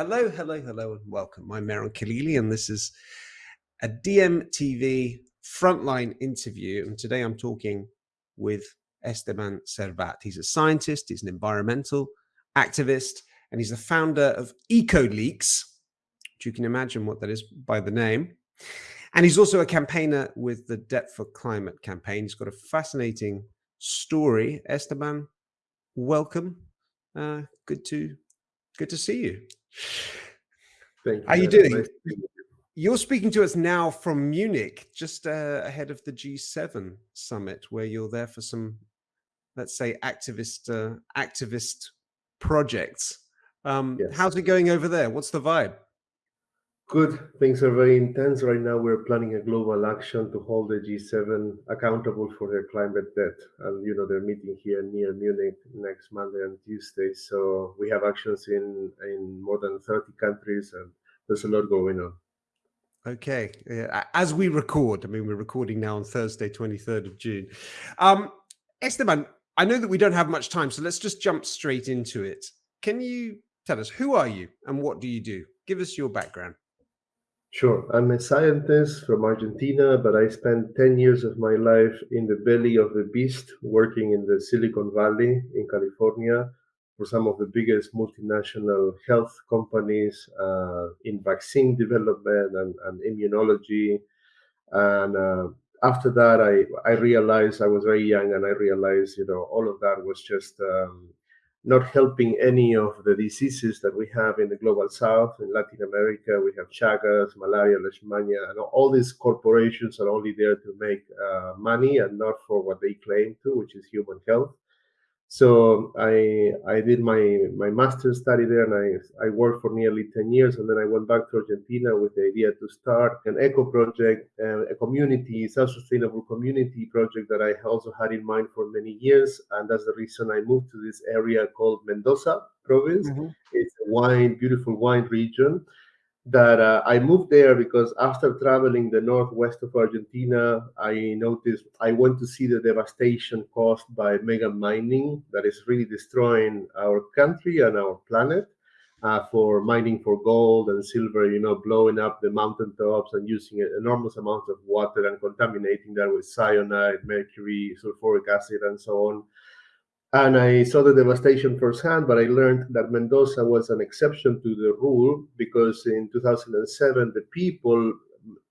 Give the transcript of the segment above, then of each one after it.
Hello, hello, hello, and welcome. I'm Mehran Khalili, and this is a DMTV frontline interview. And today I'm talking with Esteban Servat. He's a scientist, he's an environmental activist, and he's the founder of EcoLeaks, which you can imagine what that is by the name. And he's also a campaigner with the Debt for Climate campaign. He's got a fascinating story. Esteban, welcome. Uh, good to good to see you. Thank you. How are you doing? Nice You're speaking to us now from Munich, just uh, ahead of the G7 summit, where you're there for some, let's say, activist uh, activist projects. Um, yes. How's it going over there? What's the vibe? Good. Things are very intense right now. We're planning a global action to hold the G7 accountable for their climate debt. And, you know, they're meeting here near Munich next Monday and Tuesday. So we have actions in, in more than 30 countries and there's a lot going on. Okay. Yeah. As we record, I mean, we're recording now on Thursday, 23rd of June. Um, Esteban, I know that we don't have much time, so let's just jump straight into it. Can you tell us, who are you and what do you do? Give us your background. Sure. I'm a scientist from Argentina, but I spent 10 years of my life in the belly of the beast, working in the Silicon Valley in California for some of the biggest multinational health companies uh, in vaccine development and, and immunology. And uh, after that, I, I realized I was very young and I realized, you know, all of that was just um, not helping any of the diseases that we have in the global south. In Latin America, we have Chagas, malaria, leishmania, and all these corporations are only there to make uh, money and not for what they claim to, which is human health. So I I did my my master's study there, and I I worked for nearly ten years, and then I went back to Argentina with the idea to start an eco project, uh, a community, self-sustainable community project that I also had in mind for many years, and that's the reason I moved to this area called Mendoza province. Mm -hmm. It's a wine, beautiful wine region, that uh, I moved there because after traveling the northwest of Argentina, I noticed I went to see the devastation caused by mega mining that is really destroying our country and our planet uh, for mining for gold and silver, you know, blowing up the mountaintops and using enormous amounts of water and contaminating that with cyanide, mercury, sulfuric acid, and so on and I saw the devastation firsthand, but I learned that Mendoza was an exception to the rule because in 2007, the people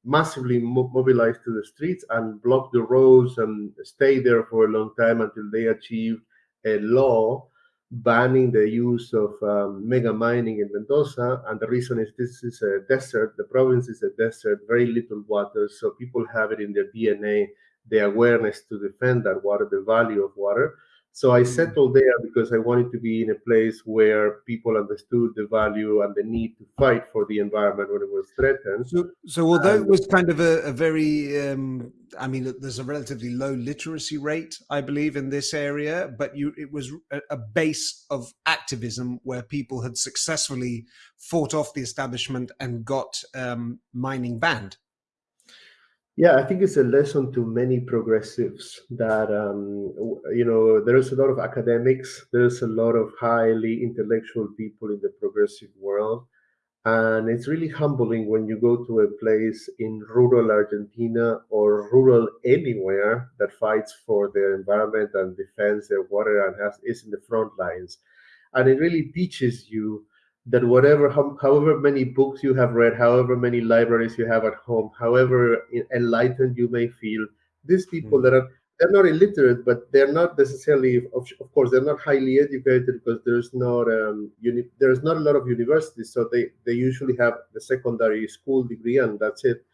massively mobilized to the streets and blocked the roads and stayed there for a long time until they achieved a law banning the use of um, mega mining in Mendoza. And the reason is this is a desert, the province is a desert, very little water. So people have it in their DNA, the awareness to defend that water, the value of water. So I settled there because I wanted to be in a place where people understood the value and the need to fight for the environment when it was threatened. So, so although it was kind of a, a very, um, I mean, there's a relatively low literacy rate, I believe, in this area, but you, it was a, a base of activism where people had successfully fought off the establishment and got um, mining banned. Yeah, I think it's a lesson to many progressives that um, you know there's a lot of academics, there's a lot of highly intellectual people in the progressive world, and it's really humbling when you go to a place in rural Argentina or rural anywhere that fights for their environment and defends their water and has is in the front lines, and it really teaches you that whatever however many books you have read however many libraries you have at home however enlightened you may feel these people mm. that are they're not illiterate but they're not necessarily of, of course they're not highly educated because there's not um, uni- there's not a lot of universities so they they usually have the secondary school degree and that's it.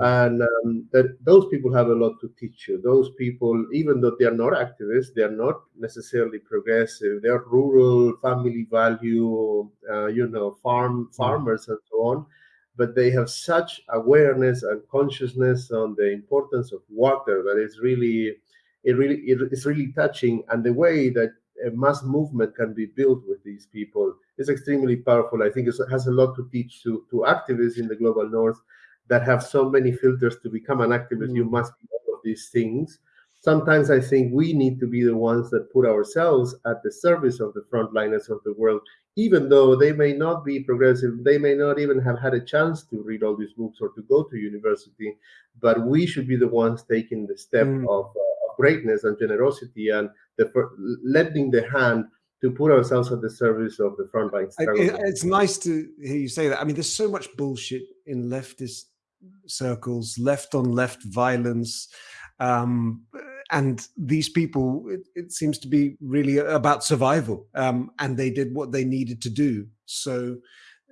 And um, that those people have a lot to teach you. Those people, even though they are not activists, they are not necessarily progressive. They are rural, family value, uh, you know, farm mm. farmers and so on. But they have such awareness and consciousness on the importance of water that it's really, it really, it, it's really touching. And the way that a mass movement can be built with these people is extremely powerful. I think it has a lot to teach to, to activists in the global north that have so many filters to become an activist. Mm. You must be all of these things. Sometimes I think we need to be the ones that put ourselves at the service of the frontliners of the world, even though they may not be progressive, they may not even have had a chance to read all these books or to go to university, but we should be the ones taking the step mm. of, uh, of, greatness and generosity and the lending the hand to put ourselves at the service of the frontline struggle. It's nice to hear you say that. I mean, there's so much bullshit in leftist circles, left on left violence. Um, and these people, it, it, seems to be really about survival. Um, and they did what they needed to do. So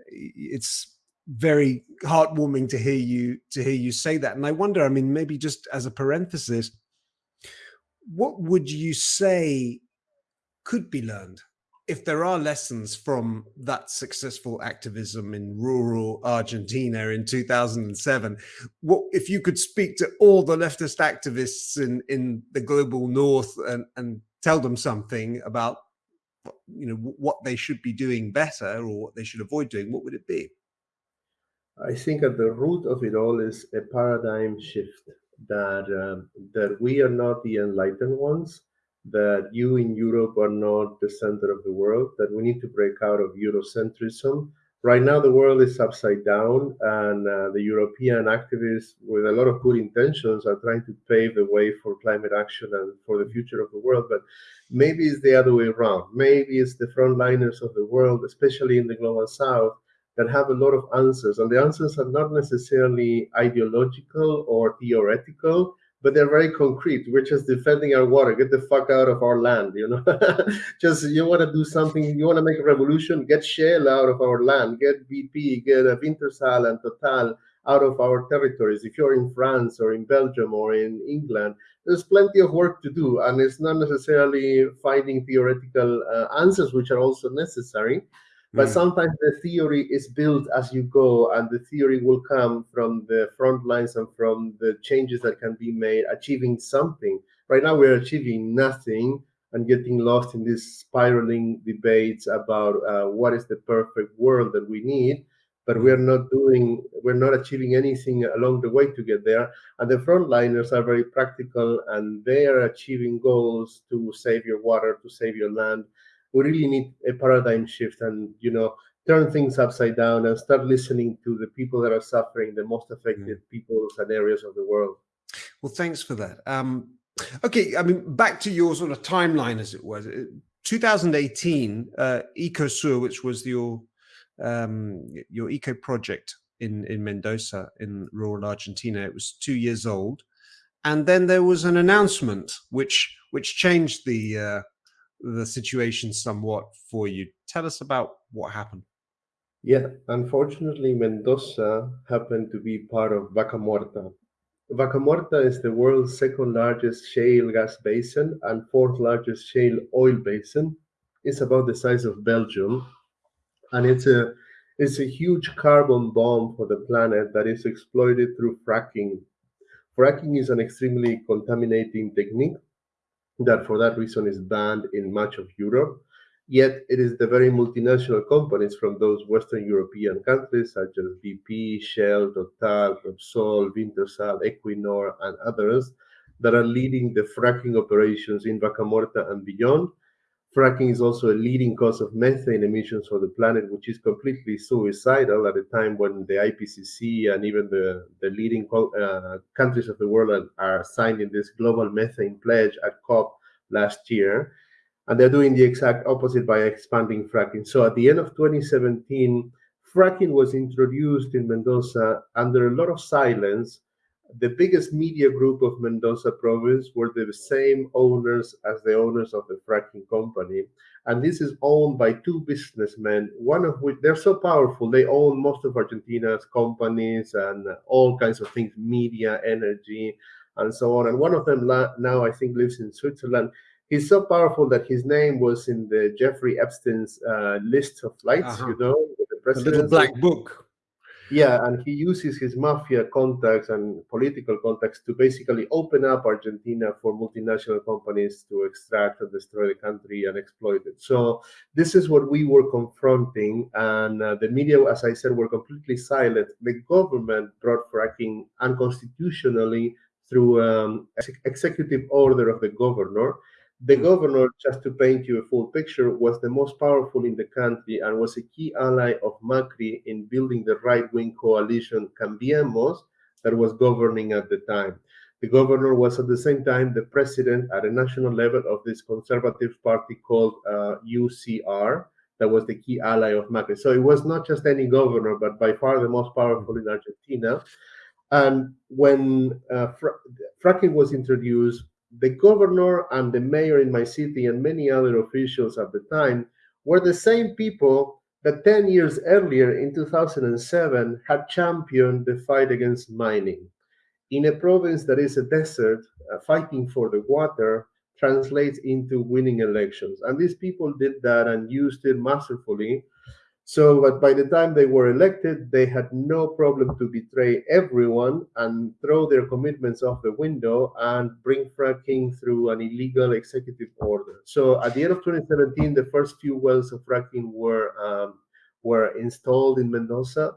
it's very heartwarming to hear you to hear you say that. And I wonder, I mean, maybe just as a parenthesis, what would you say could be learned if there are lessons from that successful activism in rural Argentina in 2007, what if you could speak to all the leftist activists in, in the global north and, and tell them something about you know what they should be doing better or what they should avoid doing, what would it be? I think at the root of it all is a paradigm shift that um, that we are not the enlightened ones that you in Europe are not the center of the world, that we need to break out of Eurocentrism. Right now, the world is upside down, and uh, the European activists, with a lot of good intentions, are trying to pave the way for climate action and for the future of the world. But maybe it's the other way around. Maybe it's the frontliners of the world, especially in the global south, that have a lot of answers. And the answers are not necessarily ideological or theoretical, but they're very concrete. We're just defending our water. Get the fuck out of our land, you know. just you want to do something, you want to make a revolution, get Shell out of our land, get BP, get Wintershall and Total out of our territories. If you're in France or in Belgium or in England, there's plenty of work to do, and it's not necessarily finding theoretical uh, answers, which are also necessary. But mm. sometimes the theory is built as you go, and the theory will come from the front lines and from the changes that can be made, achieving something. Right now, we're achieving nothing and getting lost in these spiraling debates about uh, what is the perfect world that we need. But we're not doing, we're not achieving anything along the way to get there. And the frontliners are very practical and they are achieving goals to save your water, to save your land, we really need a paradigm shift and you know turn things upside down and start listening to the people that are suffering the most affected mm. peoples and areas of the world. Well thanks for that. Um okay i mean back to your sort of timeline as it was. 2018 uh ecosur which was your um your eco project in in mendoza in rural argentina it was two years old. And then there was an announcement which which changed the uh the situation somewhat for you. Tell us about what happened. Yeah, unfortunately, Mendoza happened to be part of Vaca Muerta. Vaca Muerta is the world's second largest shale gas basin and fourth largest shale oil basin. It's about the size of Belgium, and it's a it's a huge carbon bomb for the planet that is exploited through fracking. Fracking is an extremely contaminating technique that for that reason is banned in much of Europe. Yet it is the very multinational companies from those Western European countries, such as BP, Shell, Total, Repsol, Wintershall, Equinor, and others, that are leading the fracking operations in Vaca Muerta and beyond. Fracking is also a leading cause of methane emissions for the planet, which is completely suicidal at a time when the IPCC and even the, the leading uh, countries of the world are, are signing this global methane pledge at COP last year. And they're doing the exact opposite by expanding fracking. So at the end of 2017, fracking was introduced in Mendoza under a lot of silence the biggest media group of Mendoza province were the same owners as the owners of the fracking company. And this is owned by two businessmen, one of which they're so powerful, they own most of Argentina's companies and all kinds of things, media, energy, and so on. And one of them now, I think, lives in Switzerland. He's so powerful that his name was in the Jeffrey Epstein's uh, list of flights, uh -huh. you know, the, the little black book. Yeah, and he uses his mafia contacts and political contacts to basically open up Argentina for multinational companies to extract and destroy the country and exploit it. So this is what we were confronting, and uh, the media, as I said, were completely silent. The government brought fracking unconstitutionally through um, executive order of the governor. The mm. governor, just to paint you a full picture, was the most powerful in the country and was a key ally of Macri in building the right-wing coalition Cambiemos that was governing at the time. The governor was at the same time the president at a national level of this conservative party called uh, UCR, that was the key ally of Macri. So it was not just any governor, but by far the most powerful in Argentina. And when uh, fracking was introduced, the governor and the mayor in my city and many other officials at the time were the same people that 10 years earlier in 2007 had championed the fight against mining. In a province that is a desert, uh, fighting for the water translates into winning elections. And these people did that and used it masterfully so, but by the time they were elected, they had no problem to betray everyone and throw their commitments off the window and bring fracking through an illegal executive order. So, at the end of 2017, the first few wells of fracking were um, were installed in Mendoza,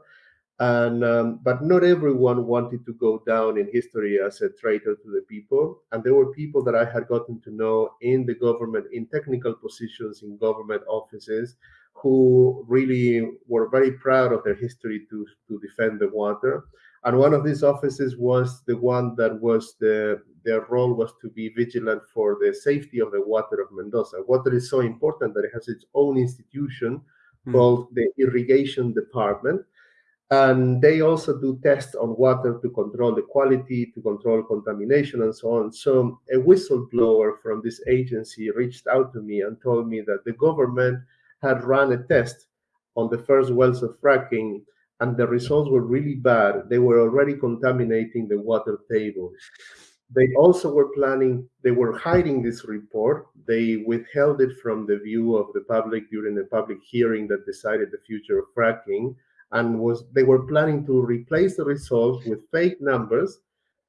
and um, but not everyone wanted to go down in history as a traitor to the people. And there were people that I had gotten to know in the government, in technical positions in government offices who really were very proud of their history to, to defend the water. And one of these offices was the one that was the their role was to be vigilant for the safety of the water of Mendoza. Water is so important that it has its own institution mm. called the irrigation department. And they also do tests on water to control the quality, to control contamination, and so on. So a whistleblower from this agency reached out to me and told me that the government had run a test on the first wells of fracking and the results were really bad. They were already contaminating the water table. They also were planning, they were hiding this report. They withheld it from the view of the public during the public hearing that decided the future of fracking and was they were planning to replace the results with fake numbers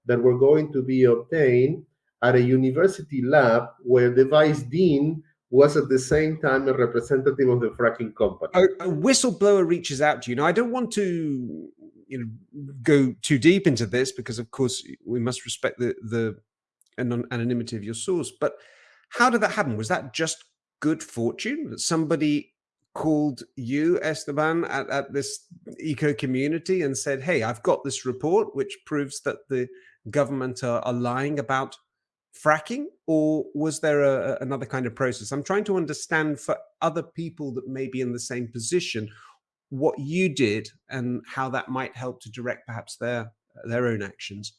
that were going to be obtained at a university lab where the vice dean was at the same time a representative of the fracking company. A, a, whistleblower reaches out to you. Now, I don't want to you know go too deep into this because, of course, we must respect the the anonymity of your source. But how did that happen? Was that just good fortune that somebody called you, Esteban, at, at this eco community and said, "Hey, I've got this report which proves that the government are, are lying about fracking or was there a, another kind of process? I'm trying to understand for other people that may be in the same position, what you did and how that might help to direct perhaps their, their own actions.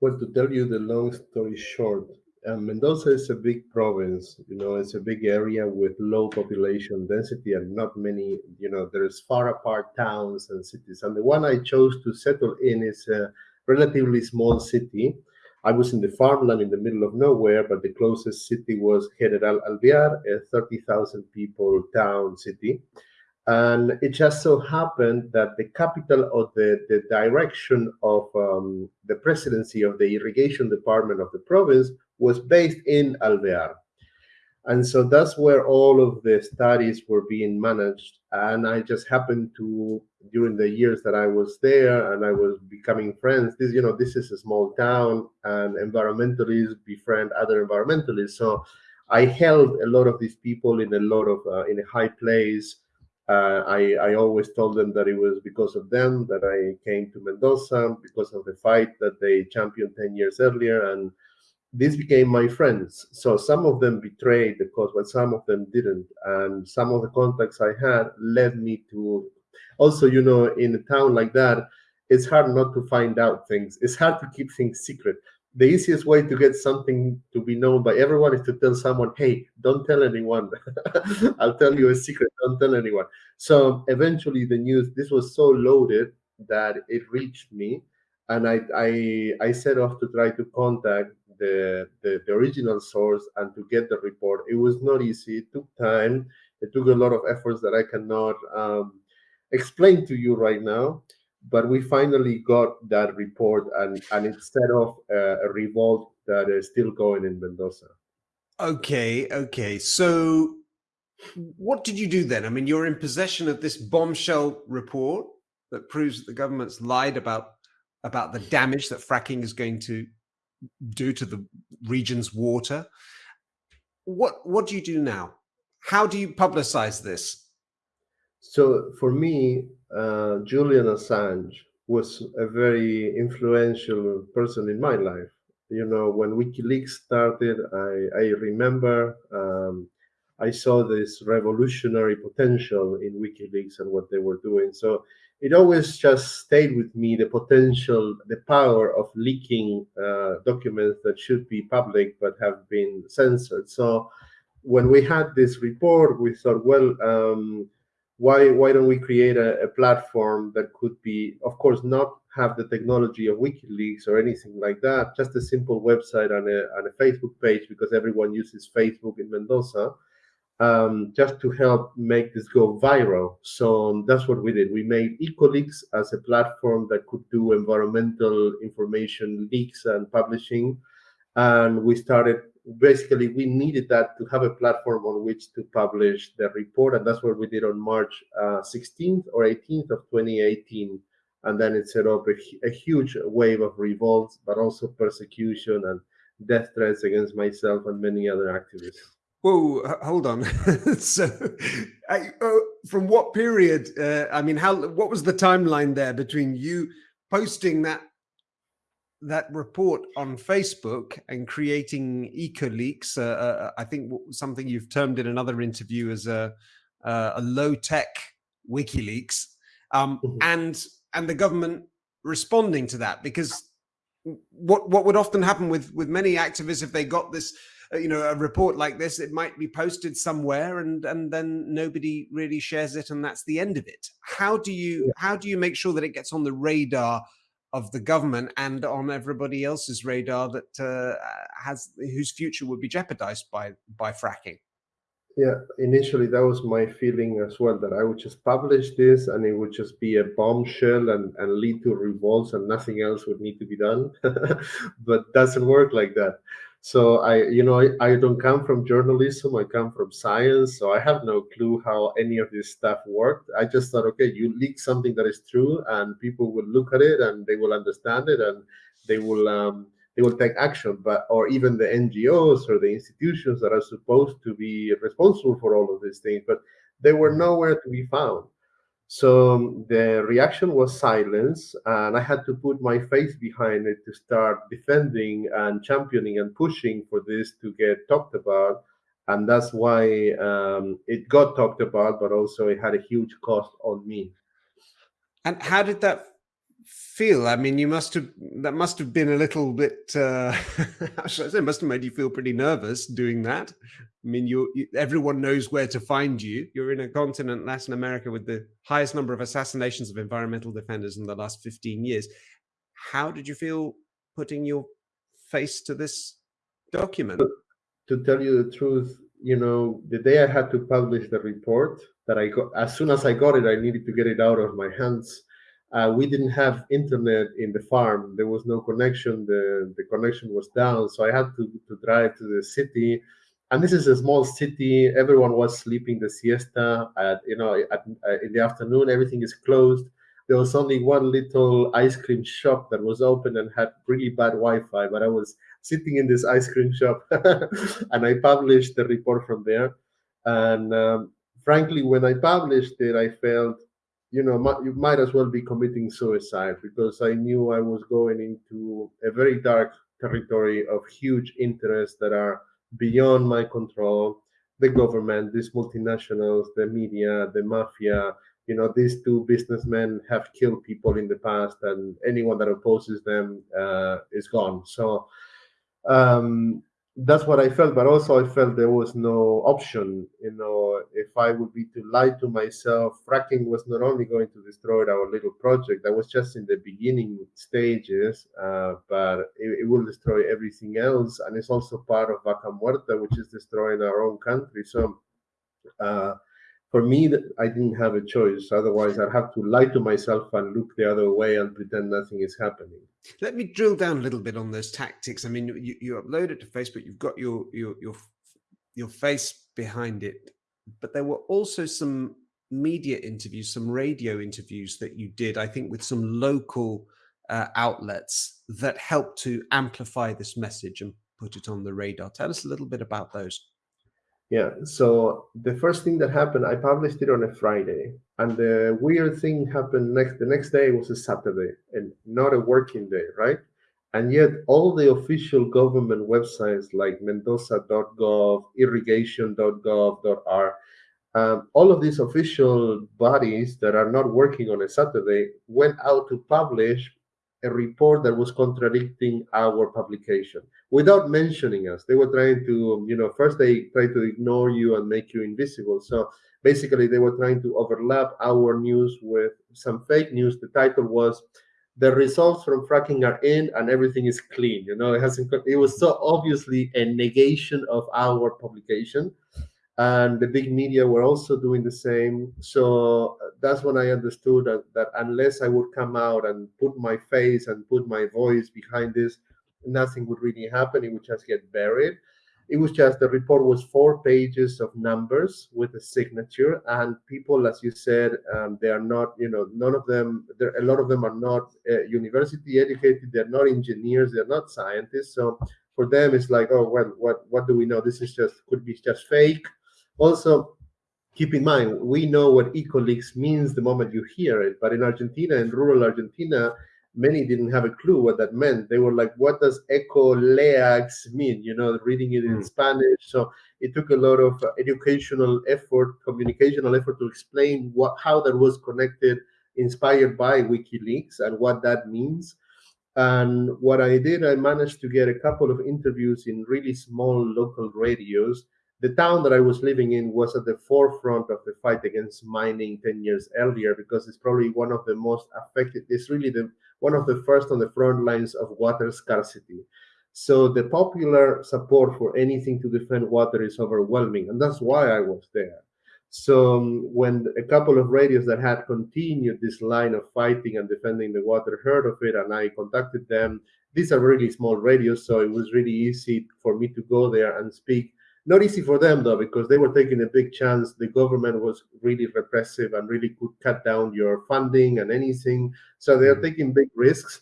Well, to tell you the long story short, um, Mendoza is a big province, you know, it's a big area with low population density and not many, you know, there's far apart towns and cities. And the one I chose to settle in is a relatively small city I was in the farmland in the middle of nowhere, but the closest city was General Alvear, a 30,000 people town city. And it just so happened that the capital of the, the direction of um, the presidency of the irrigation department of the province was based in Alvear. And so that's where all of the studies were being managed. And I just happened to, during the years that I was there and I was becoming friends, this, you know, this is a small town and environmentalists befriend other environmentalists. So I held a lot of these people in a lot of, uh, in a high place. Uh, I, I always told them that it was because of them that I came to Mendoza, because of the fight that they championed 10 years earlier. And these became my friends. So some of them betrayed the cause, but some of them didn't. And some of the contacts I had led me to also, you know, in a town like that, it's hard not to find out things. It's hard to keep things secret. The easiest way to get something to be known by everyone is to tell someone, hey, don't tell anyone. I'll tell you a secret, don't tell anyone. So eventually the news, this was so loaded that it reached me. And I, I, I set off to try to contact the, the, the original source and to get the report. It was not easy. It took time. It took a lot of efforts that I cannot um, explain to you right now. But we finally got that report, and and it set off a, a revolt that is still going in Mendoza. Okay, okay. So, what did you do then? I mean, you're in possession of this bombshell report that proves that the government's lied about about the damage that fracking is going to due to the region's water. what what do you do now? How do you publicize this? So for me, uh, Julian Assange was a very influential person in my life. You know, when WikiLeaks started, I, I remember um, I saw this revolutionary potential in WikiLeaks and what they were doing. So it always just stayed with me the potential, the power of leaking uh, documents that should be public but have been censored. So when we had this report, we thought, well, um, why why don't we create a, a, platform that could be, of course, not have the technology of WikiLeaks or anything like that, just a simple website and a, and a Facebook page because everyone uses Facebook in Mendoza um, just to help make this go viral. So um, that's what we did. We made EcoLeaks as a platform that could do environmental information leaks and publishing. And we started, basically, we needed that to have a platform on which to publish the report. And that's what we did on March uh, 16th or 18th of 2018. And then it set up a, a huge wave of revolts, but also persecution and death threats against myself and many other activists. Whoa, hold on. so, I, uh, from what period? Uh, I mean, how? What was the timeline there between you posting that that report on Facebook and creating EcoLeaks? Uh, uh, I think something you've termed in another interview as a uh, a low tech WikiLeaks, um, mm -hmm. and and the government responding to that because what what would often happen with with many activists if they got this uh, you know, a report like this, it might be posted somewhere and, and then nobody really shares it and that's the end of it. How do you, how do you make sure that it gets on the radar of the government and on everybody else's radar that uh, has, whose future would be jeopardized by, by fracking? Yeah, initially that was my feeling as well, that I would just publish this and it would just be a bombshell and, and lead to revolts and nothing else would need to be done. but doesn't work like that. So I, you know, I, I, don't come from journalism. I come from science. So I have no clue how any of this stuff worked. I just thought, okay, you leak something that is true, and people will look at it and they will understand it, and they will um, they will take action. But or even the NGOs or the institutions that are supposed to be responsible for all of these things, but they were nowhere to be found. So the reaction was silence, and I had to put my face behind it to start defending and championing and pushing for this to get talked about. And that's why um, it got talked about, but also it had a huge cost on me. And how did that feel? I mean, you must have, that must have been a little bit, uh, how should I say, must have made you feel pretty nervous doing that. I mean, you, you, everyone knows where to find you. You're in a continent, Latin America, with the highest number of assassinations of environmental defenders in the last 15 years. How did you feel putting your face to this document? To tell you the truth, you know, the day I had to publish the report that I got, as soon as I got it, I needed to get it out of my hands uh, we didn't have internet in the farm. There was no connection. The, the connection was down. So I had to, to drive to the city. And this is a small city. Everyone was sleeping the siesta. At, you know, at, uh, in the afternoon, everything is closed. There was only one little ice cream shop that was open and had really bad Wi-Fi. But I was sitting in this ice cream shop, and I published the report from there. And um, frankly, when I published it, I felt you know, you might as well be committing suicide because I knew I was going into a very dark territory of huge interests that are beyond my control. The government, these multinationals, the media, the mafia, you know, these two businessmen have killed people in the past, and anyone that opposes them uh, is gone. So, um, that's what I felt, but also I felt there was no option. You know, if I would be to lie to myself, fracking was not only going to destroy our little project, that was just in the beginning stages, uh, but it, it, will destroy everything else. And it's also part of Vaca Muerta, which is destroying our own country. So, uh, for me, I didn't have a choice. Otherwise, I'd have to lie to myself and look the other way and pretend nothing is happening. Let me drill down a little bit on those tactics. I mean, you, you upload it to Facebook, you've got your, your, your, your face behind it, but there were also some media interviews, some radio interviews that you did, I think with some local uh, outlets that helped to amplify this message and put it on the radar. Tell us a little bit about those. Yeah. So the first thing that happened, I published it on a Friday, and the weird thing happened next. The next day was a Saturday, and not a working day, right? And yet, all the official government websites like Mendoza.gov, irrigation.gov.ar, um, all of these official bodies that are not working on a Saturday went out to publish a report that was contradicting our publication without mentioning us. They were trying to, you know, first they tried to ignore you and make you invisible. So basically, they were trying to overlap our news with some fake news. The title was the results from fracking are in and everything is clean you know it hasn't it was so obviously a negation of our publication and the big media were also doing the same. So that's when I understood that, that unless I would come out and put my face and put my voice behind this, nothing would really happen. It would just get buried. It was just the report was four pages of numbers with a signature, and people, as you said, um, they are not, you know, none of them. There, a lot of them are not uh, university educated. They're not engineers. They're not scientists. So for them, it's like, oh, well, what what do we know? This is just could be just fake also, keep in mind, we know what ecoleaks means the moment you hear it, but in Argentina, in rural Argentina, many didn't have a clue what that meant. They were like, what does ecoleaks mean? You know, reading it in mm. Spanish. So it took a lot of educational effort, communicational effort to explain what how that was connected, inspired by WikiLeaks and what that means. And what I did, I managed to get a couple of interviews in really small local radios the town that I was living in was at the forefront of the fight against mining 10 years earlier because it's probably one of the most affected, it's really the one of the first on the front lines of water scarcity. So the popular support for anything to defend water is overwhelming, and that's why I was there. So um, when a couple of radios that had continued this line of fighting and defending the water heard of it, and I contacted them, these are really small radios, so it was really easy for me to go there and speak not easy for them though, because they were taking a big chance. The government was really repressive and really could cut down your funding and anything. So they are mm. taking big risks.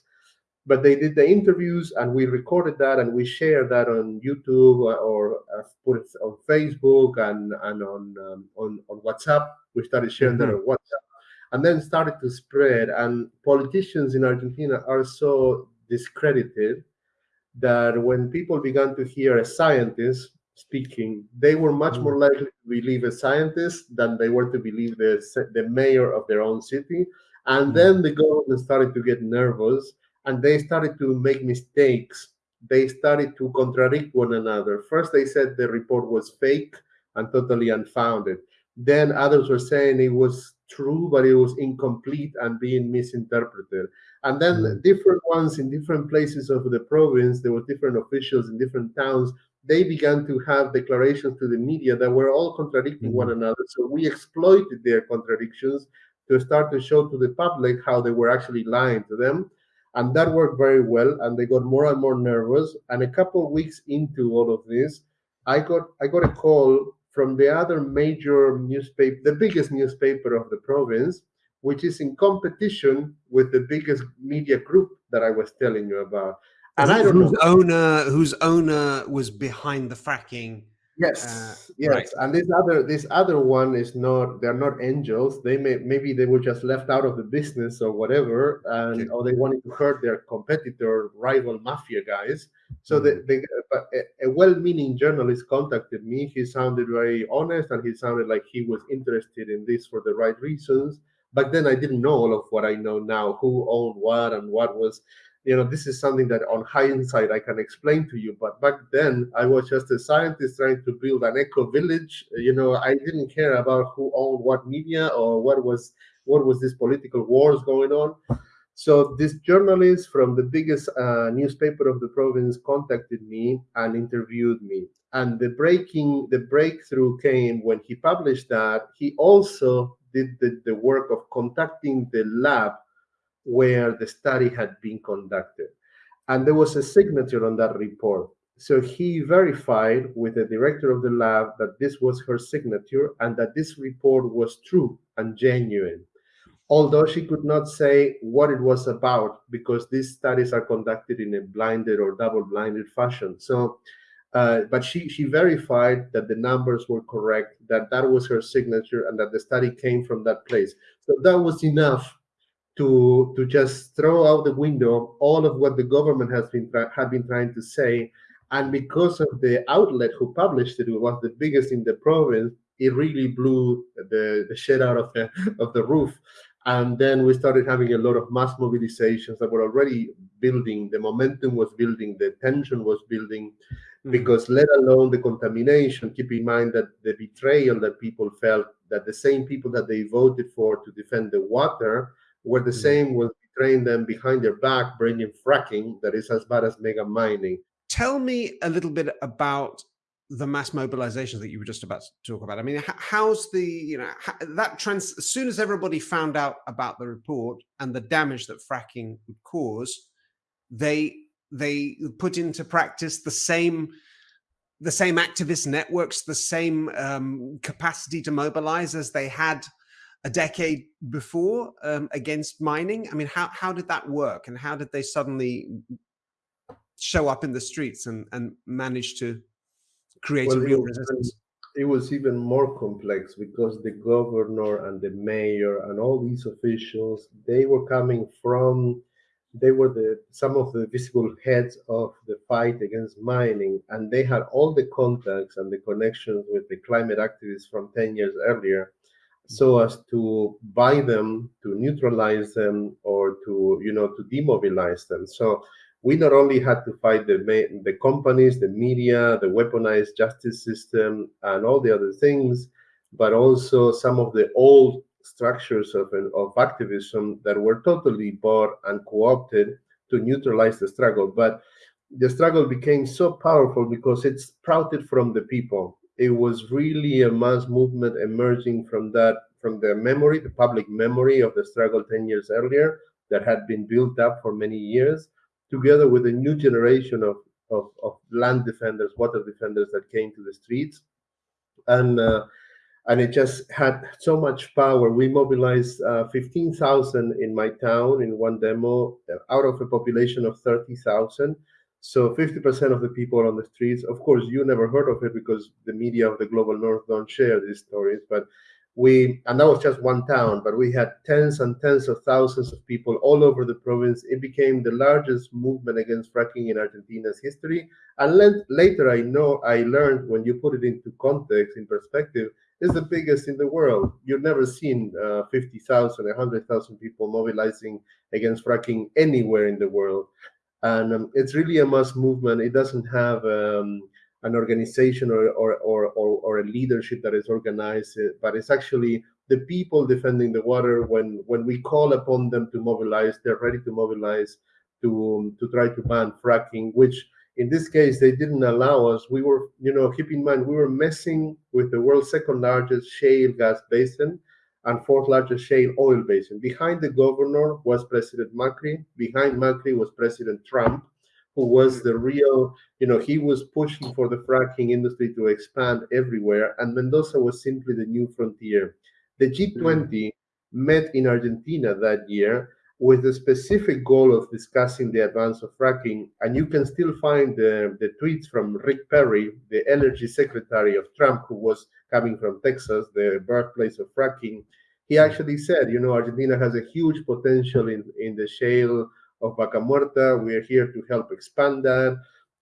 But they did the interviews and we recorded that and we shared that on YouTube or uh, put it on Facebook and, and on, um, on, on WhatsApp. We started sharing mm -hmm. that mm-hmm. on WhatsApp and then started to spread. And politicians in Argentina are so discredited that when people began to hear a scientist speaking, they were much more mm. likely to believe a scientist than they were to believe the, the mayor of their own city. And mm. then the government started to get nervous and they started to make mistakes. They started to contradict one another. First, they said the report was fake and totally unfounded. Then others were saying it was true, but it was incomplete and being misinterpreted. And then mm. different ones in different places of the province, there were different officials in different towns they began to have declarations to the media that were all contradicting mm -hmm. one mm-hmm. another. So we exploited their contradictions to start to show to the public how they were actually lying to them. And that worked very well. And they got more and more nervous. And a couple of weeks into all of this, I got I got a call from the other major newspaper, the biggest newspaper of the province, which is in competition with the biggest media group that I was telling you about and I don't whose know. owner whose owner was behind the fracking. Yes, uh, yes, right. and this other this other one is not. They're not angels. They may maybe they were just left out of the business or whatever, and okay. or they wanted to hurt their competitor, rival mafia guys. So mm. they, a, a well-meaning journalist contacted me. He sounded very honest, and he sounded like he was interested in this for the right reasons. But then I didn't know all of what I know now, who owned what and what was you know, this is something that on hindsight I can explain to you. But back then I was just a scientist trying to build an eco village. You know, I didn't care about who owned what media or what was what was this political wars going on. So this journalist from the biggest uh, newspaper of the province contacted me and interviewed me. And the breaking, the breakthrough came when he published that. He also did the, the work of contacting the lab where the study had been conducted. And there was a signature on that report. So he verified with the director of the lab that this was her signature and that this report was true and genuine. Although she could not say what it was about because these studies are conducted in a blinded or double blinded fashion. So Uh, but she she verified that the numbers were correct, that that was her signature, and that the study came from that place. So that was enough to to just throw out the window all of what the government has been had been trying to say, and because of the outlet who published it, it was the biggest in the province. It really blew the, the shit out of the of the roof, and then we started having a lot of mass mobilizations that were already building. The momentum was building, the tension was building, mm-hmm. because let alone the contamination. Keep in mind that the betrayal that people felt that the same people that they voted for to defend the water were the mm-hmm. same was betraying them behind their back, bringing fracking that is as bad as mega mining. Tell me a little bit about the mass mobilizations that you were just about to talk about. I mean, how's the, you know, that trans, as soon as everybody found out about the report and the damage that fracking would cause, they, they put into practice the same, the same activist networks, the same um, capacity to mobilize as they had a decade before um, against mining. I mean, how, how did that work? And how did they suddenly show up in the streets and, and manage to create well, a real resistance? It was even more complex because the governor and the mayor and all these officials, they were coming from, they were the some of the visible heads of the fight against mining, and they had all the contacts and the connections with the climate activists from 10 years earlier so as to buy them, to neutralize them, or to you know to demobilize them. So we not only had to fight the the companies, the media, the weaponized justice system, and all the other things, but also some of the old structures of of activism that were totally bought and co-opted to neutralize the struggle. But the struggle became so powerful because it sprouted from the people. It was really a mass movement emerging from that, from the memory, the public memory of the struggle 10 years earlier that had been built up for many years together with a new generation of, of, of land defenders, water defenders that came to the streets. And uh, and it just had so much power. We mobilized uh, 15,000 in my town in one demo uh, out of a population of 30,000. So 50% of the people on the streets, of course, you never heard of it because the media of the global north don't share these stories, but we and that was just one town but we had tens and tens of thousands of people all over the province. It became the largest movement against fracking in argentina's history. And later i know i learned when you put it into context in perspective is the biggest in the world. You've never seen uh, 50000 100000 people mobilizing against fracking anywhere in the world and um, it's really a mass movement it doesn't have um, an organization or, or, or, or, a leadership that is organized, uh, but it's actually the people defending the water. When, when we call upon them to mobilize, they're ready to mobilize to, um, to try to ban fracking, which in this case, they didn't allow us. We were, you know, keep in mind, we were messing with the world's second largest shale gas basin and fourth largest shale oil basin. Behind the governor was President Macri. Behind Macri was President Trump who was the real, you know, he was pushing for the fracking industry to expand everywhere, and Mendoza was simply the new frontier. The G20 mm. met in Argentina that year with the specific goal of discussing the advance of fracking, and you can still find the, the tweets from Rick Perry, the energy secretary of Trump, who was coming from Texas, the birthplace of fracking. He actually said, you know, Argentina has a huge potential in, in the shale of Vaca Muerta. We are here to help expand that.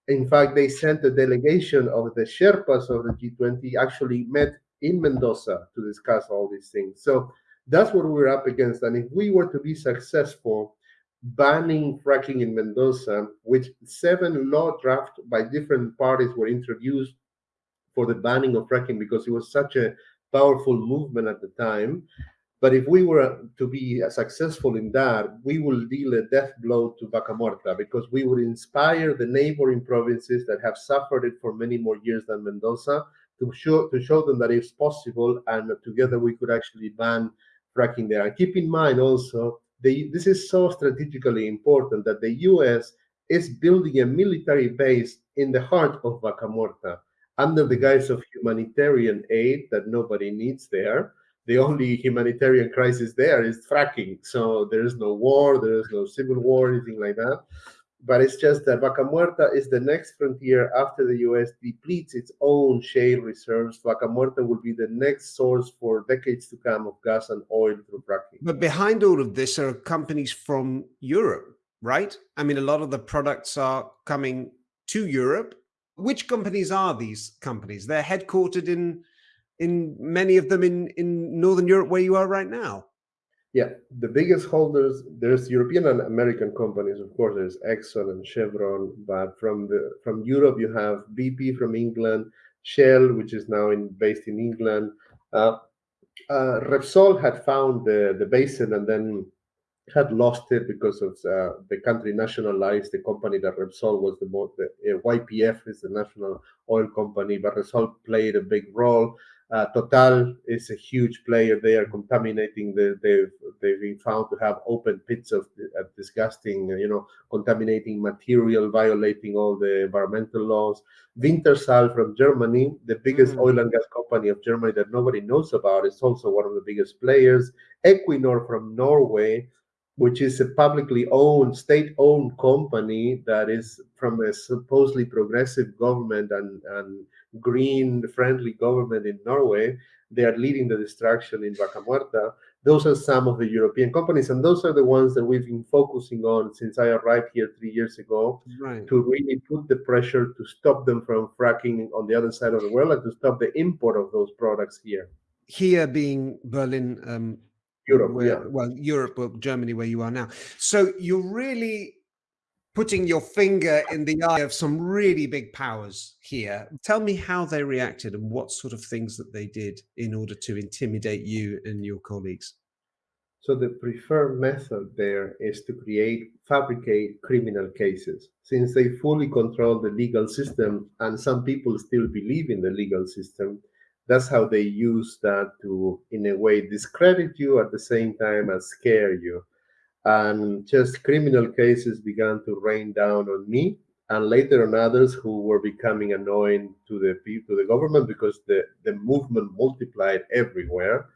In fact, they sent a delegation of the Sherpas of the G20 actually met in Mendoza to discuss all these things. So that's what we're up against. And if we were to be successful banning fracking in Mendoza, which seven law drafts by different parties were introduced for the banning of fracking because it was such a powerful movement at the time, but if we were to be successful in that, we will deal a death blow to Vaca Muerta because we would inspire the neighboring provinces that have suffered it for many more years than Mendoza to show to show them that it's possible, and together we could actually ban fracking there. And keep in mind also, the, this is so strategically important that the U.S. is building a military base in the heart of Vaca Muerta under the guise of humanitarian aid that nobody needs there the only humanitarian crisis there is fracking. So there is no war, there is no civil war, anything like that. But it's just that Vaca Muerta is the next frontier after the US depletes its own shale reserves. Vaca Muerta will be the next source for decades to come of gas and oil through fracking. But behind all of this are companies from Europe, right? I mean, a lot of the products are coming to Europe. Which companies are these companies? They're headquartered in in many of them in in Northern Europe, where you are right now. Yeah, the biggest holders there's European and American companies, of course. There's Exxon and Chevron, but from the from Europe you have BP from England, Shell, which is now in based in England. Uh, uh, Repsol had found the the basin and then had lost it because of uh, the country nationalized the company that Repsol was the most. The, uh, YPF is the national oil company, but Repsol played a big role. Uh, Total is a huge player. They are contaminating. The, they've they've been found to have open pits of uh, disgusting, you know, contaminating material, violating all the environmental laws. Wintershall from Germany, the biggest mm. oil and gas company of Germany that nobody knows about, is also one of the biggest players. Equinor from Norway, which is a publicly owned, state-owned company that is from a supposedly progressive government and and green friendly government in Norway. They are leading the destruction in Vaca Muerta. Those are some of the European companies, and those are the ones that we've been focusing on since I arrived here three years ago right. to really put the pressure to stop them from fracking on the other side of the world and to stop the import of those products here. Here being Berlin, um, Europe, where, yeah. well, Europe or Germany, where you are now. So you're really putting your finger in the eye of some really big powers here. Tell me how they reacted and what sort of things that they did in order to intimidate you and your colleagues. So the preferred method there is to create, fabricate criminal cases. Since they fully control the legal system and some people still believe in the legal system, that's how they use that to, in a way, discredit you at the same time as scare you and just criminal cases began to rain down on me and later on others who were becoming annoying to the to the government because the, the movement multiplied everywhere.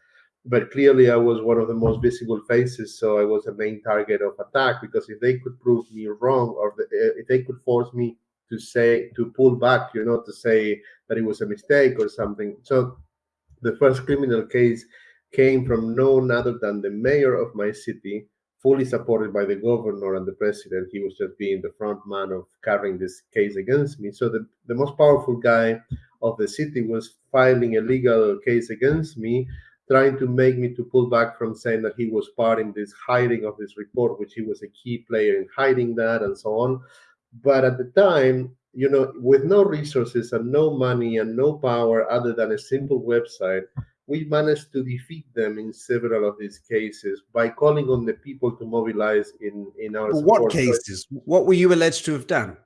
But clearly I was one of the most visible faces, so I was a main target of attack because if they could prove me wrong or eh, if they could force me to say to pull back, you know, to say that it was a mistake or something. So the first criminal case came from none other than the mayor of my city, fully supported by the governor and the president. He was just being the front man of carrying this case against me. So the, the most powerful guy of the city was filing a legal case against me, trying to make me to pull back from saying that he was part in this hiding of this report, which he was a key player in hiding that and so on. But at the time, you know, with no resources and no money and no power other than a simple website, we managed to defeat them in several of these cases by calling on the people to mobilize in in our what cases? What were you alleged to have done?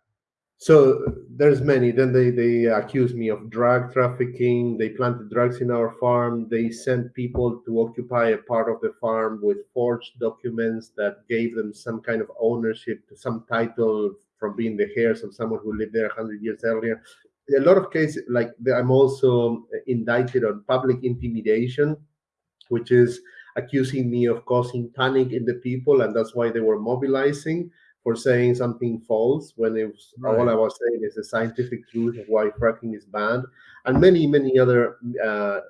So there's many. Then they they accused me of drug trafficking. They planted drugs in our farm. They sent people to occupy a part of the farm with forged documents that gave them some kind of ownership to some title from being the heirs of someone who lived there 100 years earlier a lot of cases like i'm also indicted on public intimidation which is accusing me of causing panic in the people and that's why they were mobilizing for saying something false when it was right. all i was saying is the scientific truth of why fracking is banned and many many other uh,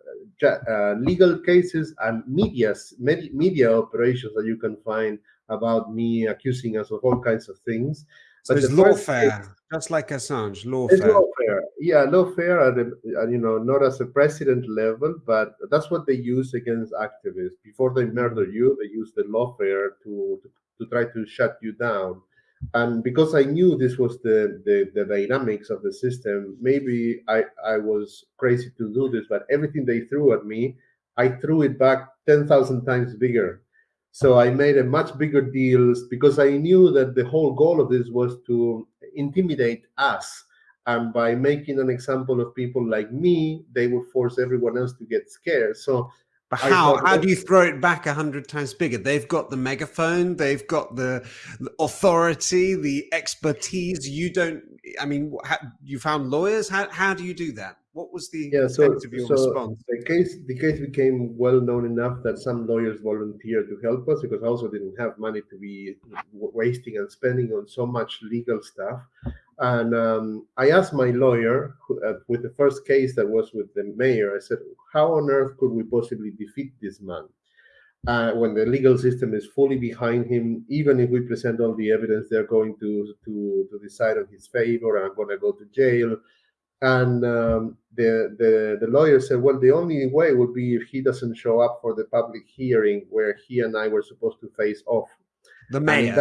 uh, legal cases and medias media operations that you can find about me accusing us of all kinds of things so but it's lawfare, just like Assange, lawfare. Lawfare, yeah, lawfare, at, a, you know, not as a president level, but that's what they use against activists. Before they murder you, they use the lawfare to, to, to try to shut you down. And because I knew this was the, the, the dynamics of the system, maybe I, I was crazy to do this, but everything they threw at me, I threw it back 10,000 times bigger so I made a much bigger deals because I knew that the whole goal of this was to intimidate us. And by making an example of people like me, they would force everyone else to get scared. So but oh, how how do you throw it back a hundred times bigger? They've got the megaphone, they've got the, the, authority, the expertise. You don't. I mean, how, you found lawyers. How how do you do that? What was the yeah, so, of your so response? The case the case became well known enough that some lawyers volunteered to help us because I also didn't have money to be wasting and spending on so much legal stuff. And um, I asked my lawyer who, uh, with the first case that was with the mayor. I said, "How on earth could we possibly defeat this man?" Uh, when the legal system is fully behind him, even if we present all the evidence, they're going to to, to decide on his favor. I'm going to go to jail. And um, the, the the lawyer said, well, the only way would be if he doesn't show up for the public hearing where he and I were supposed to face off. The mayor.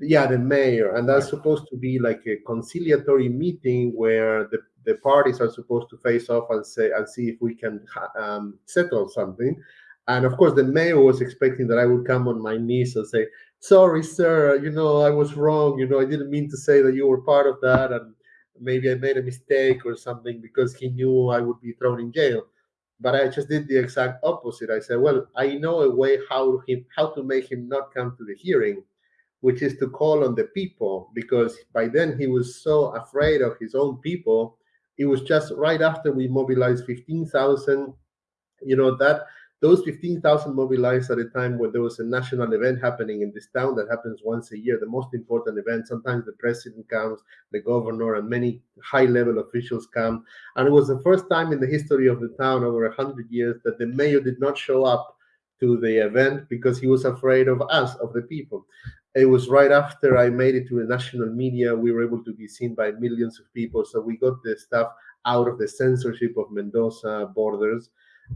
Yeah, the mayor, and that's supposed to be like a conciliatory meeting where the the parties are supposed to face off and say and see if we can um, settle something. And of course, the mayor was expecting that I would come on my knees and say, "Sorry, sir, you know I was wrong. You know I didn't mean to say that you were part of that, and maybe I made a mistake or something because he knew I would be thrown in jail." But I just did the exact opposite. I said, "Well, I know a way how him how to make him not come to the hearing." Which is to call on the people because by then he was so afraid of his own people. It was just right after we mobilized 15,000. You know, that those 15,000 mobilized at a time when there was a national event happening in this town that happens once a year, the most important event. Sometimes the president comes, the governor, and many high level officials come. And it was the first time in the history of the town over 100 years that the mayor did not show up to the event because he was afraid of us, of the people. It was right after I made it to the national media. We were able to be seen by millions of people. So we got the stuff out of the censorship of Mendoza borders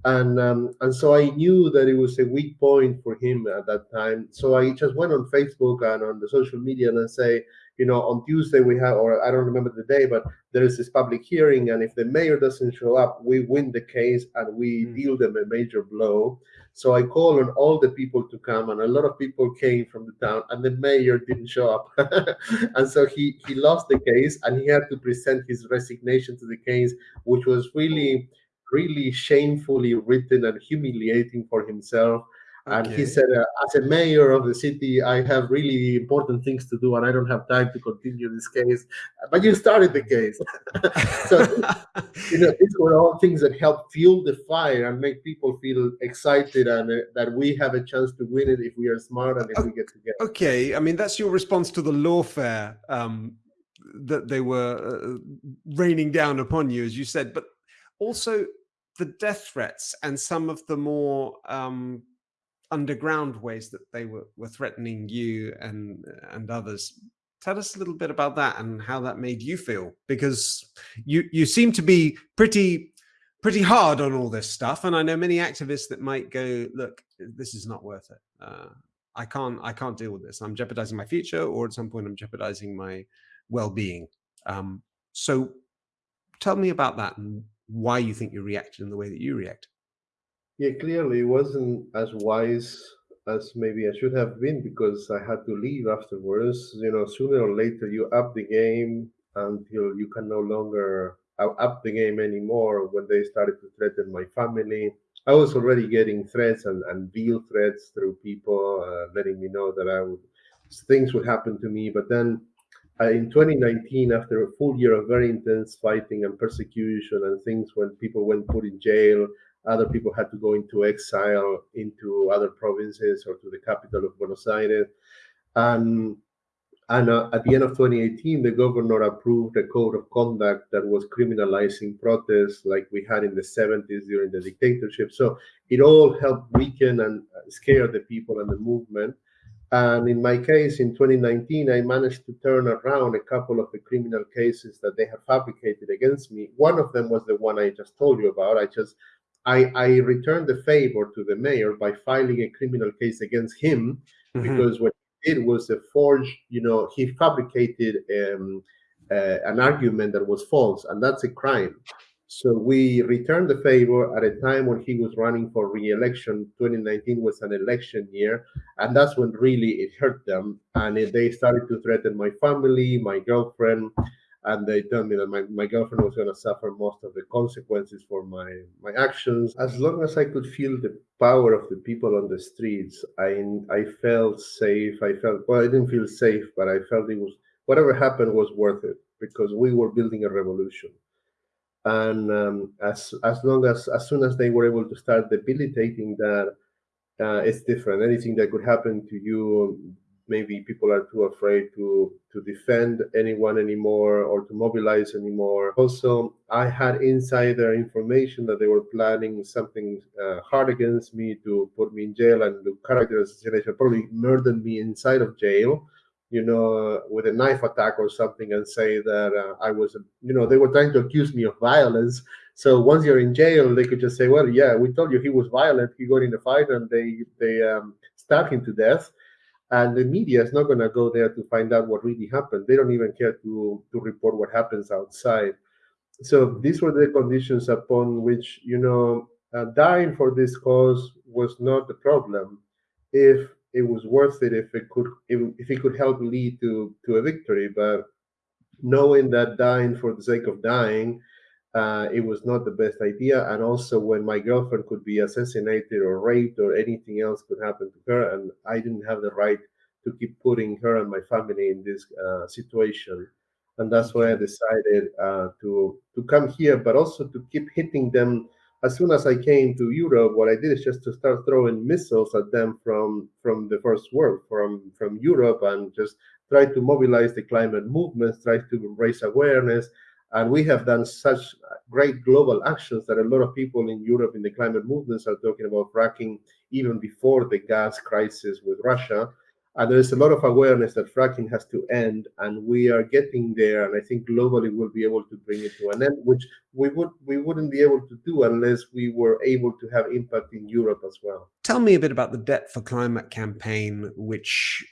and um, and so I knew that it was a weak point for him at that time. So I just went on Facebook and on the social media and I say, you know, on Tuesday we have, or I don't remember the day, but there is this public hearing, and if the mayor doesn't show up, we win the case and we mm. deal them a major blow. So I called on all the people to come, and a lot of people came from the town, and the mayor didn't show up, and so he he lost the case, and he had to present his resignation to the case, which was really really shamefully written and humiliating for himself. Okay. And he said, uh, as a mayor of the city, I have really important things to do and I don't have time to continue this case. But you started the case. so, you know, these were all things that help fuel the fire and make people feel excited and uh, that we have a chance to win it if we are smart and if okay. we get together. Okay. I mean, that's your response to the lawfare um, that they were uh, raining down upon you, as you said. But also, the death threats and some of the more um, underground ways that they were, were threatening you and and others. Tell us a little bit about that and how that made you feel, because you you seem to be pretty pretty hard on all this stuff, and I know many activists that might go, look, this is not worth it. Uh, I can't I can't deal with this. I'm jeopardizing my future, or at some point I'm jeopardizing my well-being. Um, so tell me about that and why you think you reacted in the way that you react. Yeah, clearly it wasn't as wise as maybe I should have been because I had to leave afterwards. You know, sooner or later you up the game until you can no longer up the game anymore. When they started to threaten my family, I was already getting threats and, and real threats through people uh, letting me know that I would things would happen to me. But then uh, in 2019, after a full year of very intense fighting and persecution and things when people went put in jail, other people had to go into exile into other provinces or to the capital of Buenos Aires. And, and uh, at the end of 2018, the governor approved a code of conduct that was criminalizing protests like we had in the 70s during the dictatorship. So it all helped weaken and scare the people and the movement. And in my case, in 2019, I managed to turn around a couple of the criminal cases that they had fabricated against me. One of them was the one I just told you about. I just I, I returned the favor to the mayor by filing a criminal case against him mm-hmm. because what he did was a forged, you know, he fabricated um, uh, an argument that was false, and that's a crime. So we returned the favor at a time when he was running for re-election. 2019 was an election year, and that's when really it hurt them. And they started to threaten my family, my girlfriend, and they told me that my, my girlfriend was going to suffer most of the consequences for my my actions. As long as I could feel the power of the people on the streets, I I felt safe. I felt well. I didn't feel safe, but I felt it was whatever happened was worth it because we were building a revolution. And um, as as long as as soon as they were able to start debilitating that, uh, it's different. Anything that could happen to you, maybe people are too afraid to to defend anyone anymore or to mobilize anymore. Also, I had insider information that they were planning something uh, hard against me to put me in jail and do character assassination, probably murder me inside of jail you know, with a knife attack or something and say that uh, I was, you know, they were trying to accuse me of violence. So once you're in jail, they could just say, well, yeah, we told you he was violent. He got in a fight and they they um, stabbed him to death. And the media is not going to go there to find out what really happened. They don't even care to to report what happens outside. So these were the conditions upon which, you know, uh, dying for this cause was not the problem. If it was worth it if it could if, if it could help lead to to a victory. But knowing that dying for the sake of dying, uh, it was not the best idea. And also when my girlfriend could be assassinated or raped or anything else could happen to her, and I didn't have the right to keep putting her and my family in this uh, situation. And that's why I decided uh, to to come here, but also to keep hitting them as soon as I came to Europe, what I did is just to start throwing missiles at them from from the first world, from from Europe, and just try to mobilize the climate movements, try to raise awareness. And we have done such great global actions that a lot of people in Europe in the climate movements are talking about fracking even before the gas crisis with Russia. And there's a lot of awareness that fracking has to end, and we are getting there. And I think globally we'll be able to bring it to an end, which we would we wouldn't be able to do unless we were able to have impact in Europe as well. Tell me a bit about the Debt for Climate campaign, which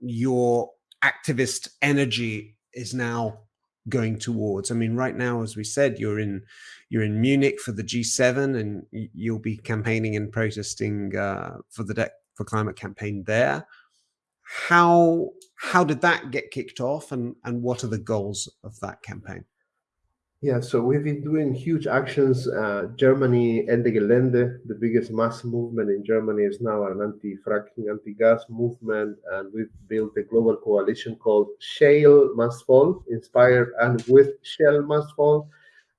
your activist energy is now going towards. I mean, right now, as we said, you're in you're in Munich for the G7, and you'll be campaigning and protesting uh, for the Debt for Climate campaign there how how did that get kicked off and and what are the goals of that campaign yeah so we've been doing huge actions uh, germany Ende Gelände the biggest mass movement in germany is now an anti-fracking anti-gas movement and we've built a global coalition called shale must fall inspired and with shell must fall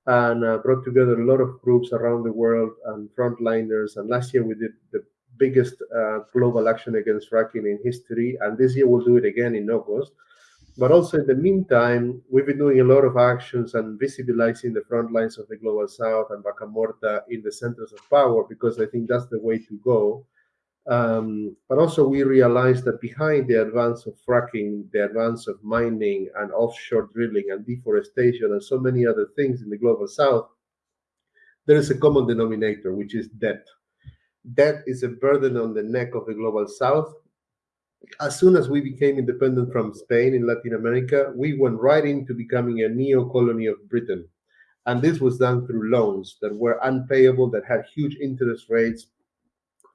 and uh, brought together a lot of groups around the world and frontliners and last year we did the biggest uh, global action against fracking in history. And this year we'll do it again in August. But also in the meantime, we've been doing a lot of actions and visibilizing the front lines of the global south and Vaca Muerta in the centers of power, because I think that's the way to go. Um, but also we realized that behind the advance of fracking, the advance of mining and offshore drilling and deforestation and so many other things in the global south, there is a common denominator, which is debt debt is a burden on the neck of the global south. As soon as we became independent from Spain in Latin America, we went right into becoming a neo colony of Britain. And this was done through loans that were unpayable, that had huge interest rates.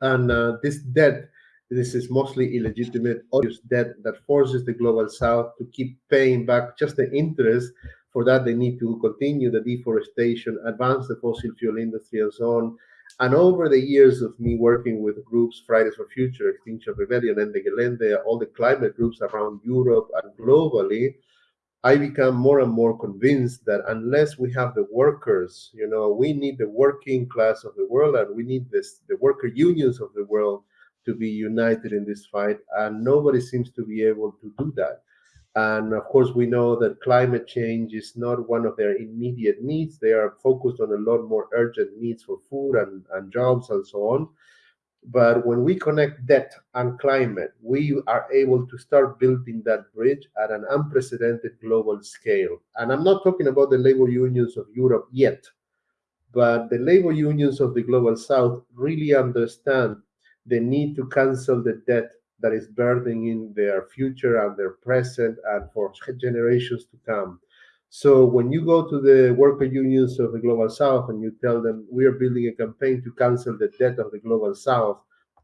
And uh, this debt, this is mostly illegitimate, odious debt that forces the global south to keep paying back just the interest. For that, they need to continue the deforestation, advance the fossil fuel industry, and so on and over the years of me working with groups, Fridays for Future, Extinction Rebellion, Ende Gelände, all the climate groups around Europe and globally, I become more and more convinced that unless we have the workers, you know, we need the working class of the world and we need this the worker unions of the world to be united in this fight. And nobody seems to be able to do that. And of course, we know that climate change is not one of their immediate needs. They are focused on a lot more urgent needs for food and, and jobs and so on. But when we connect debt and climate, we are able to start building that bridge at an unprecedented global scale. And I'm not talking about the labor unions of Europe yet, but the labor unions of the global south really understand the need to cancel the debt that is burdening their future and their present and for generations to come. So when you go to the worker unions of the global south and you tell them we are building a campaign to cancel the debt of the global south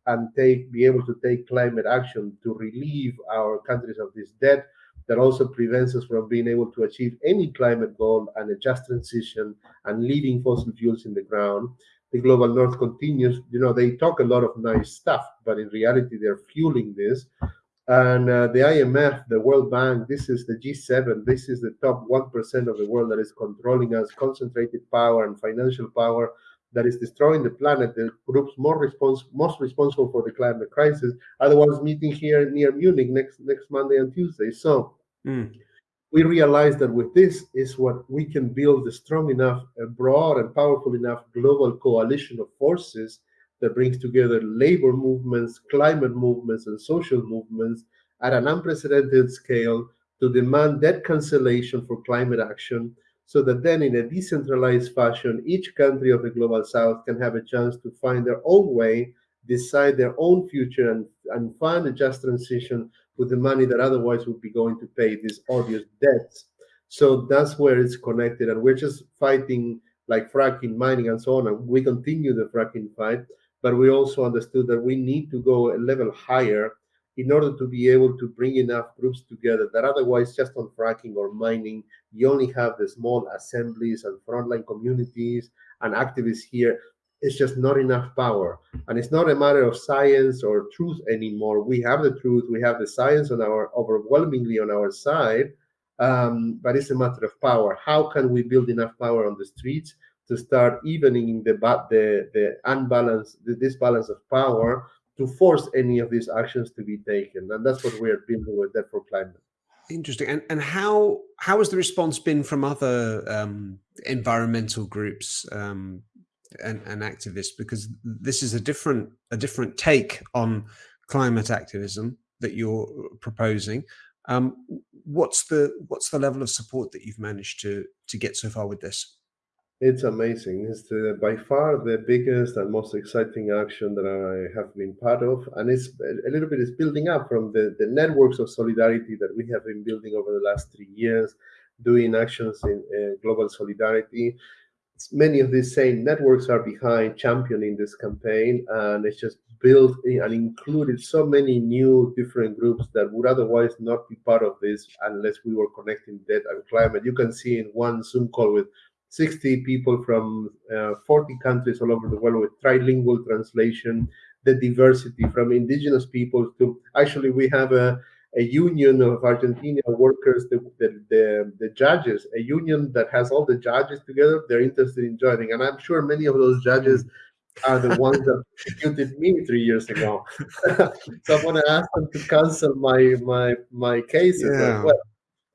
and take be able to take climate action to relieve our countries of this debt that also prevents us from being able to achieve any climate goal and a just transition and leaving fossil fuels in the ground the global north continues, you know, they talk a lot of nice stuff, but in reality, they're fueling this. And uh, the IMF, the World Bank, this is the G7, this is the top 1% of the world that is controlling us, concentrated power and financial power that is destroying the planet, the groups more respons most responsible for the climate crisis, are the ones meeting here near Munich next next Monday and Tuesday. So mm. We realize that with this is what we can build a strong enough, a broad and powerful enough global coalition of forces that brings together labor movements, climate movements, and social movements at an unprecedented scale to demand debt cancellation for climate action so that then in a decentralized fashion, each country of the global south can have a chance to find their own way, decide their own future, and, and fund a just transition with the money that otherwise would be going to pay these odious debts. So that's where it's connected. And we're just fighting like fracking, mining, and so on. And we continue the fracking fight but we also understood that we need to go a level higher in order to be able to bring enough groups together that otherwise just on fracking or mining you only have the small assemblies and frontline communities and activists here it's just not enough power. And it's not a matter of science or truth anymore. We have the truth. We have the science on our overwhelmingly on our side um, but it's a matter of power. How can we build enough power on the streets to start evening the the the unbalance, the disbalance of power to force any of these actions to be taken, and that's what we're building with Debt for Climate. Interesting. And and how how has the response been from other um, environmental groups um, and, and activists? Because this is a different a different take on climate activism that you're proposing. Um, what's the what's the level of support that you've managed to to get so far with this? It's amazing. It's the, by far the biggest and most exciting action that I have been part of. And it's a little bit is building up from the, the networks of solidarity that we have been building over the last three years, doing actions in uh, global solidarity. Many of these same networks are behind championing this campaign, and it's just built and included so many new different groups that would otherwise not be part of this unless we were connecting debt and climate. You can see in one Zoom call with 60 people from uh, 40 countries all over the world with trilingual translation, the diversity from indigenous people to actually we have a, a union of Argentina workers, the, the, the, the, judges, a union that has all the judges together. They're interested in joining. And I'm sure many of those judges are the ones that executed me three years ago. so I want to ask them to cancel my my my cases yeah. as well.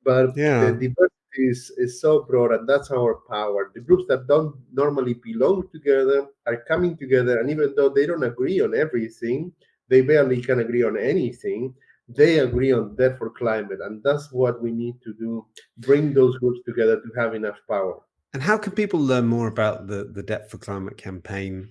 But yeah. the diversity is, is so broad, and that's our power. The groups that don't normally belong together are coming together, and even though they don't agree on everything, they barely can agree on anything. They agree on debt for climate, and that's what we need to do: bring those groups together to have enough power. And how can people learn more about the the Debt for Climate campaign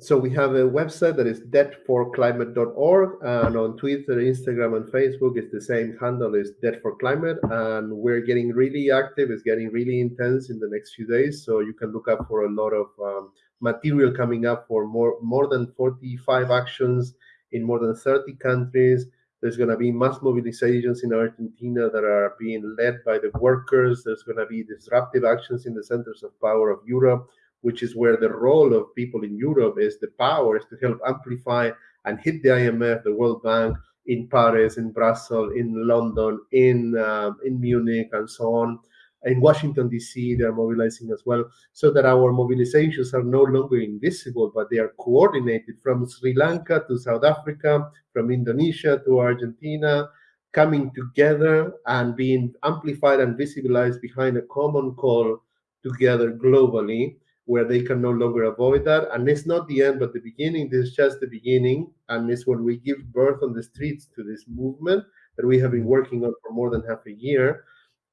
so we have a website that is debtforclimate.org and on twitter instagram and facebook it's the same handle is debt for climate and we're getting really active it's getting really intense in the next few days so you can look up for a lot of um, material coming up for more more than 45 actions in more than 30 countries there's going to be mass mobilizations in argentina that are being led by the workers there's going to be disruptive actions in the centers of power of europe which is where the role of people in Europe is the power is to help amplify and hit the IMF, the World Bank in Paris, in Brussels, in London, in um, in Munich, and so on. In Washington D.C., they are mobilizing as well, so that our mobilizations are no longer invisible, but they are coordinated from Sri Lanka to South Africa, from Indonesia to Argentina, coming together and being amplified and visibilized behind a common call together globally where they can no longer avoid that. And it's not the end, but the beginning. This is just the beginning. And it's when we give birth on the streets to this movement that we have been working on for more than half a year.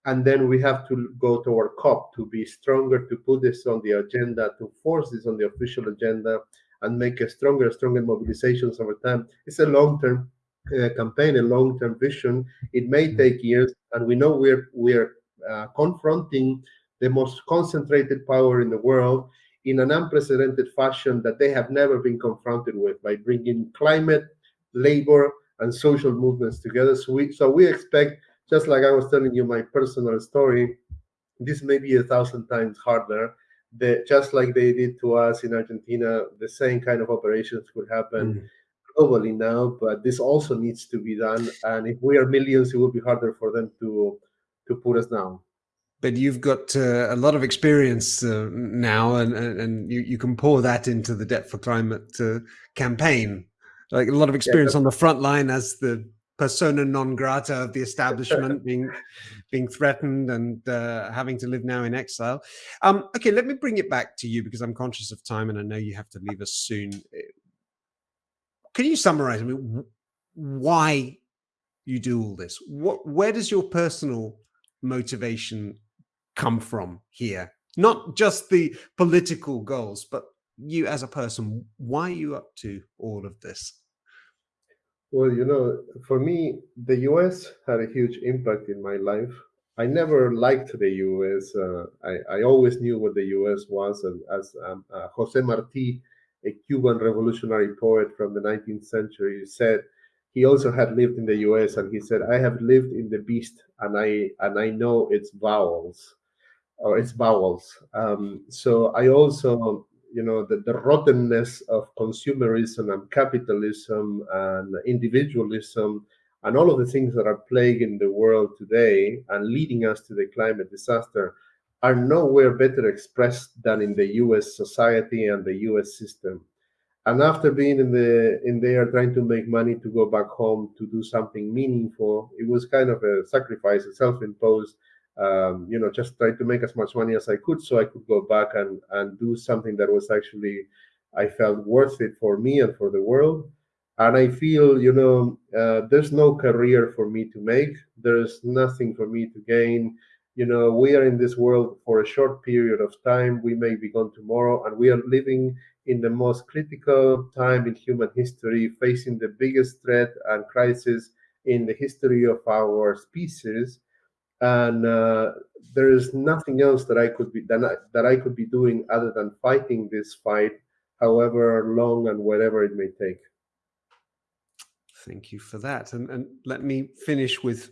And then we have to go to our COP to be stronger, to put this on the agenda, to force this on the official agenda, and make a stronger, stronger mobilizations over time. It's a long-term uh, campaign, a long-term vision. It may mm-hmm. take years, and we know we're we're uh, confronting the most concentrated power in the world in an unprecedented fashion that they have never been confronted with by bringing climate, labor, and social movements together. So we, so we expect, just like I was telling you my personal story, this may be a thousand times harder. That just like they did to us in Argentina, the same kind of operations could happen. Mm. globally now, but this also needs to be done. And if we are millions, it will be harder for them to to put us down. But you've got uh, a lot of experience uh, now, and, and, and you, you can pour that into the Debt for Climate uh, campaign. Like a lot of experience yeah, on the front line as the persona non grata of the establishment being being threatened and uh, having to live now in exile. Um, okay, let me bring it back to you because I'm conscious of time and I know you have to leave us soon. Can you summarize I mean, why you do all this? What, where does your personal motivation come from here? Not just the political goals, but you as a person, why are you up to all of this? Well, you know, for me, the US had a huge impact in my life. I never liked the US. Uh, I, I, always knew what the US was. And as um, uh, Jose Marti, a Cuban revolutionary poet from the 19th century, said, he also had lived in the US and he said, I have lived in the beast and I and I know its vowels or its vowels. Um, so I also you know the, the rottenness of consumerism and capitalism and individualism and all of the things that are plaguing the world today and leading us to the climate disaster are nowhere better expressed than in the US society and the US system. And after being in the in there trying to make money to go back home to do something meaningful, it was kind of a sacrifice, a self-imposed um, you know, just try to make as much money as I could so I could go back and, and do something that was actually, I felt worth it for me and for the world. And I feel, you know, uh, there's no career for me to make. There's nothing for me to gain. You know, we are in this world for a short period of time. We may be gone tomorrow, and we are living in the most critical time in human history, facing the biggest threat and crisis in the history of our species and uh, there is nothing else that I could be that I, that I could be doing other than fighting this fight, however long and whatever it may take. Thank you for that, and and let me finish with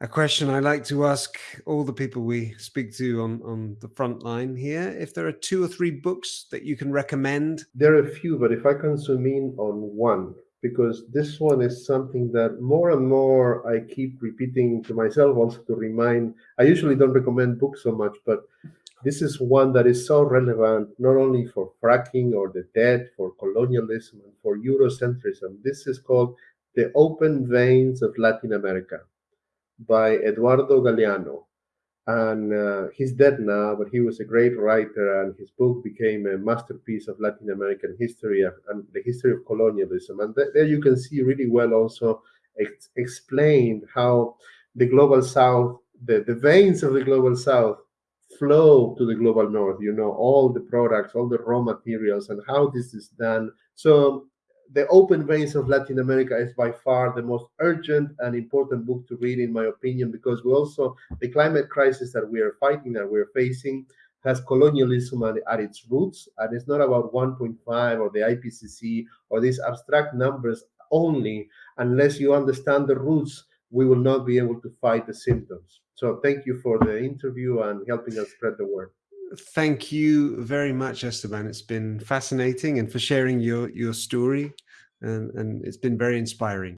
a question I like to ask all the people we speak to on on the front line here. If there are two or three books that you can recommend, there are a few, but if I can zoom in on one, because this one is something that more and more I keep repeating to myself also to remind. I usually don't recommend books so much, but this is one that is so relevant not only for fracking or the debt, for colonialism, and for Eurocentrism. This is called The Open Veins of Latin America by Eduardo Galeano and uh, he's dead now, but he was a great writer, and his book became a masterpiece of Latin American history and the history of colonialism. And th there you can see really well also ex explained how the global south, the, the veins of the global south flow to the global north, you know, all the products, all the raw materials, and how this is done. So the Open Veins of Latin America is by far the most urgent and important book to read, in my opinion, because we also, the climate crisis that we are fighting, that we're facing, has colonialism at, at its roots. And it's not about 1.5 or the IPCC or these abstract numbers only. Unless you understand the roots, we will not be able to fight the symptoms. So thank you for the interview and helping us spread the word. Thank you very much, Esteban. It's been fascinating and for sharing your, your story and, and it's been very inspiring.